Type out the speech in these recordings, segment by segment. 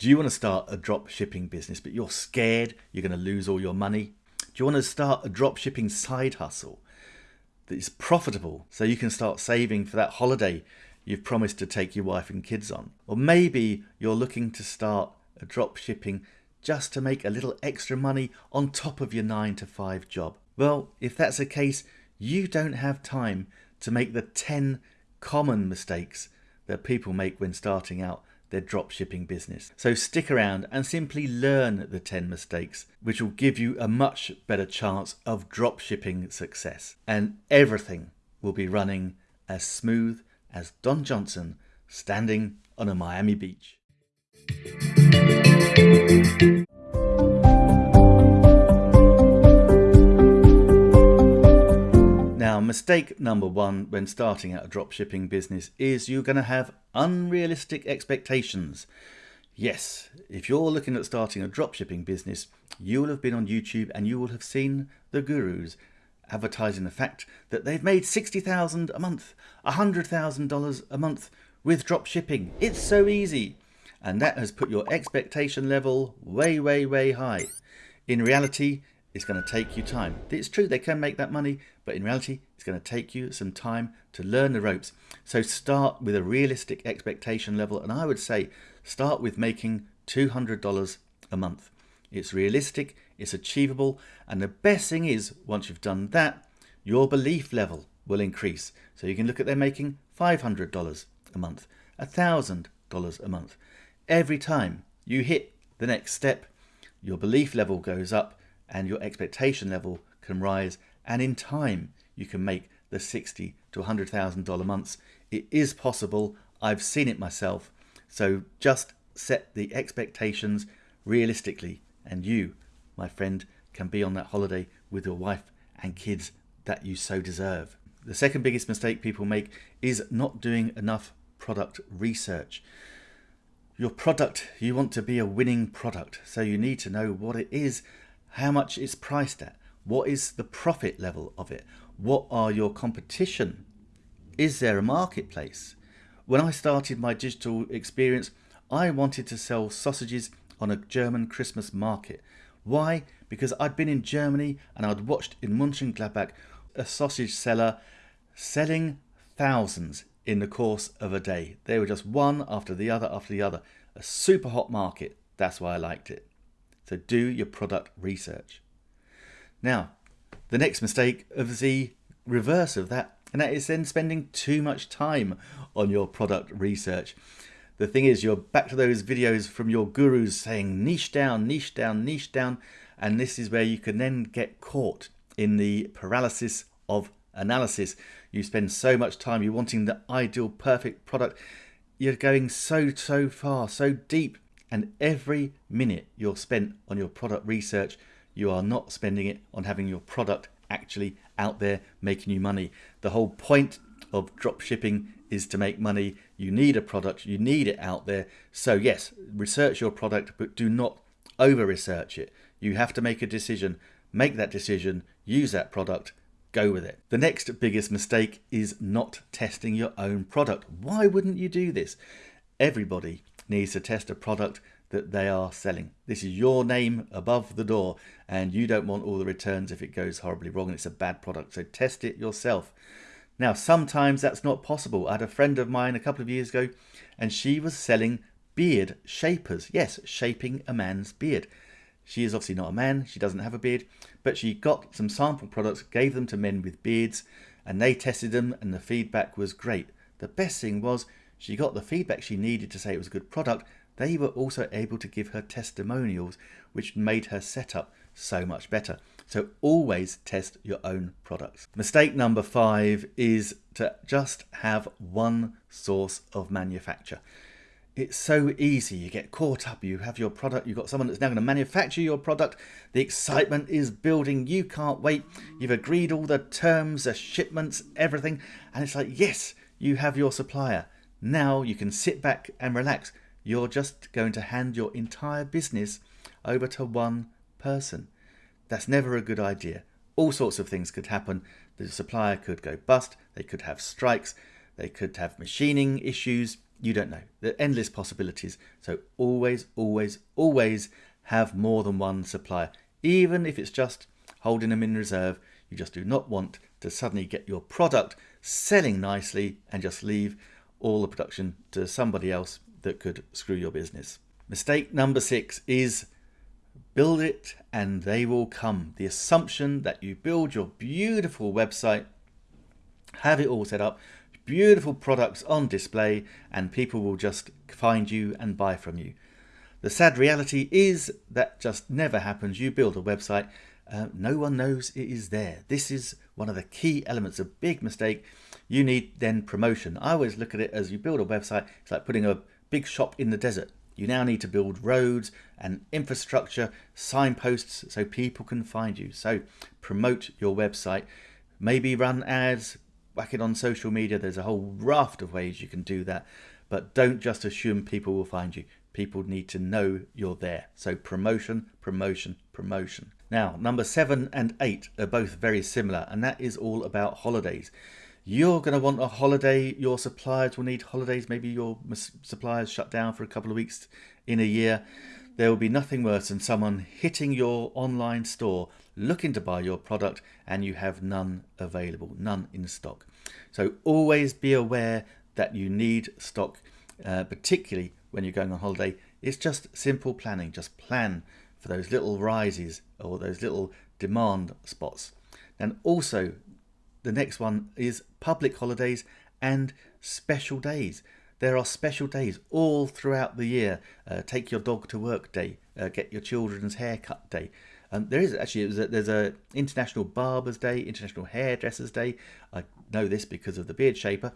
Do you want to start a drop shipping business, but you're scared you're going to lose all your money? Do you want to start a drop shipping side hustle that is profitable so you can start saving for that holiday you've promised to take your wife and kids on? Or maybe you're looking to start a drop shipping just to make a little extra money on top of your 9 to 5 job. Well, if that's the case, you don't have time to make the 10 common mistakes that people make when starting out their drop shipping business. So stick around and simply learn the 10 mistakes, which will give you a much better chance of drop shipping success. And everything will be running as smooth as Don Johnson standing on a Miami beach. Mistake number one when starting out a dropshipping business is you're going to have unrealistic expectations. Yes, if you're looking at starting a dropshipping business, you will have been on YouTube and you will have seen the gurus advertising the fact that they've made 60,000 a month, $100,000 a month with dropshipping. It's so easy. And that has put your expectation level way, way, way high. In reality, it's going to take you time. It's true they can make that money, but in reality, it's going to take you some time to learn the ropes. So start with a realistic expectation level, and I would say start with making $200 a month. It's realistic, it's achievable, and the best thing is, once you've done that, your belief level will increase. So you can look at them making $500 a month, $1,000 a month. Every time you hit the next step, your belief level goes up and your expectation level can rise and in time you can make the 60 to $100,000 months. It is possible. I've seen it myself. So just set the expectations realistically and you, my friend, can be on that holiday with your wife and kids that you so deserve. The second biggest mistake people make is not doing enough product research. Your product, you want to be a winning product, so you need to know what it is how much it's priced at, what is the profit level of it, what are your competition, is there a marketplace? When I started my digital experience, I wanted to sell sausages on a German Christmas market. Why? Because I'd been in Germany and I'd watched in Mönchengladbach a sausage seller selling thousands in the course of a day. They were just one after the other after the other. A super hot market. That's why I liked it. So do your product research. Now, the next mistake of the reverse of that, and that is then spending too much time on your product research. The thing is, you're back to those videos from your gurus saying niche down, niche down, niche down, and this is where you can then get caught in the paralysis of analysis. You spend so much time, you're wanting the ideal, perfect product. You're going so, so far, so deep and every minute you're spent on your product research, you are not spending it on having your product actually out there making you money. The whole point of drop shipping is to make money. You need a product, you need it out there. So, yes, research your product, but do not over research it. You have to make a decision, make that decision, use that product, go with it. The next biggest mistake is not testing your own product. Why wouldn't you do this? Everybody needs to test a product that they are selling. This is your name above the door and you don't want all the returns if it goes horribly wrong and it's a bad product. So test it yourself. Now, sometimes that's not possible. I had a friend of mine a couple of years ago and she was selling beard shapers. Yes, shaping a man's beard. She is obviously not a man, she doesn't have a beard, but she got some sample products, gave them to men with beards, and they tested them and the feedback was great. The best thing was she got the feedback she needed to say it was a good product. They were also able to give her testimonials, which made her setup so much better. So always test your own products. Mistake number five is to just have one source of manufacture. It's so easy. You get caught up. You have your product. You've got someone that's now going to manufacture your product. The excitement is building. You can't wait. You've agreed all the terms, the shipments, everything. And it's like, yes, you have your supplier. Now you can sit back and relax. You're just going to hand your entire business over to one person. That's never a good idea. All sorts of things could happen. The supplier could go bust, they could have strikes, they could have machining issues, You don't know. There are endless possibilities. So always, always, always have more than one supplier. Even if it's just holding them in reserve, you just do not want to suddenly get your product selling nicely and just leave all the production to somebody else that could screw your business. Mistake number six is build it and they will come. The assumption that you build your beautiful website, have it all set up, beautiful products on display, and people will just find you and buy from you. The sad reality is that just never happens. You build a website, uh, no one knows it is there. This is one of the key elements, a big mistake. You need then promotion. I always look at it as you build a website, it's like putting a big shop in the desert. You now need to build roads and infrastructure, signposts so people can find you. So promote your website, maybe run ads, whack it on social media. There's a whole raft of ways you can do that. But don't just assume people will find you. People need to know you're there. So promotion, promotion, promotion. Now, number seven and eight are both very similar, and that is all about holidays. You're going to want a holiday. Your suppliers will need holidays. Maybe your suppliers shut down for a couple of weeks in a year. There will be nothing worse than someone hitting your online store looking to buy your product and you have none available, none in stock. So always be aware that you need stock, uh, particularly when you're going on holiday. It's just simple planning. Just plan for those little rises or those little demand spots. And also the next one is public holidays and special days. There are special days all throughout the year. Uh, take your dog to work day, uh, get your children's haircut day. There is actually a, there's a International Barbers Day, International Hairdressers Day. I know this because of the beard shaper,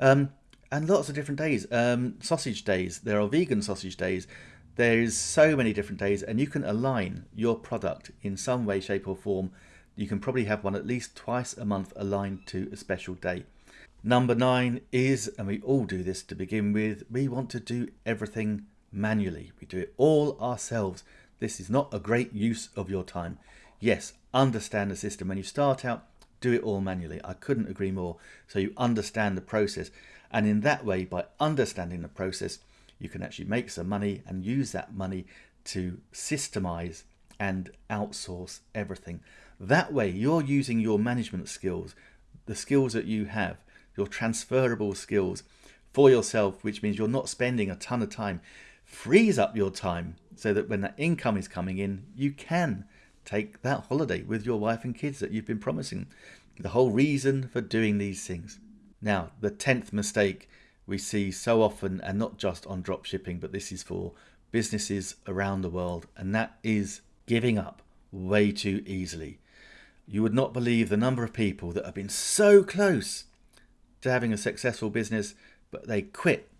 um, and lots of different days. Um, sausage days. There are vegan sausage days. There is so many different days, and you can align your product in some way, shape, or form you can probably have one at least twice a month aligned to a special day. Number nine is, and we all do this to begin with, we want to do everything manually. We do it all ourselves. This is not a great use of your time. Yes, understand the system. When you start out, do it all manually. I couldn't agree more. So you understand the process. And in that way, by understanding the process, you can actually make some money and use that money to systemize and outsource everything. That way, you're using your management skills, the skills that you have, your transferable skills for yourself, which means you're not spending a ton of time. Frees up your time so that when that income is coming in, you can take that holiday with your wife and kids that you've been promising. The whole reason for doing these things. Now, the 10th mistake we see so often, and not just on drop shipping, but this is for businesses around the world, and that is giving up way too easily. You would not believe the number of people that have been so close to having a successful business, but they quit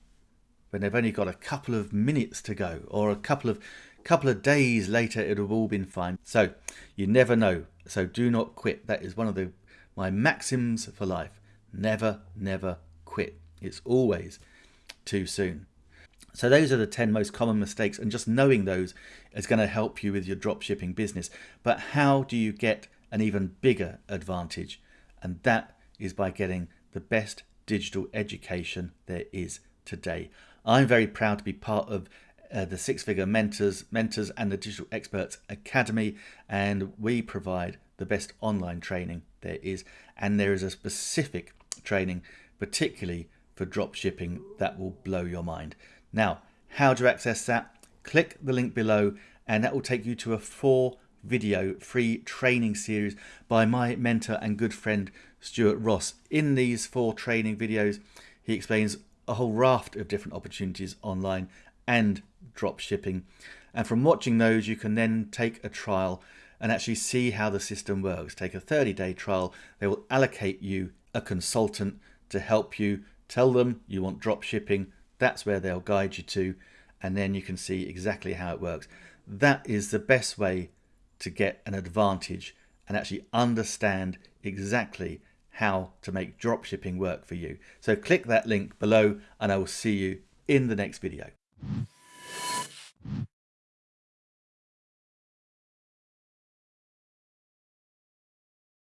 when they've only got a couple of minutes to go or a couple of couple of days later it would have all been fine. So you never know. So do not quit. That is one of the my maxims for life. Never, never quit. It's always too soon. So those are the 10 most common mistakes and just knowing those is going to help you with your drop shipping business. But how do you get an even bigger advantage, and that is by getting the best digital education there is today. I'm very proud to be part of uh, the Six Figure Mentors, Mentors and the Digital Experts Academy, and we provide the best online training there is. And there is a specific training, particularly for drop shipping, that will blow your mind. Now, how to access that? Click the link below, and that will take you to a four video free training series by my mentor and good friend Stuart Ross. In these four training videos, he explains a whole raft of different opportunities online and drop shipping. And from watching those, you can then take a trial and actually see how the system works. Take a 30 day trial. They will allocate you a consultant to help you. Tell them you want drop shipping. That's where they'll guide you to. And then you can see exactly how it works. That is the best way to get an advantage and actually understand exactly how to make drop shipping work for you. So click that link below and I will see you in the next video.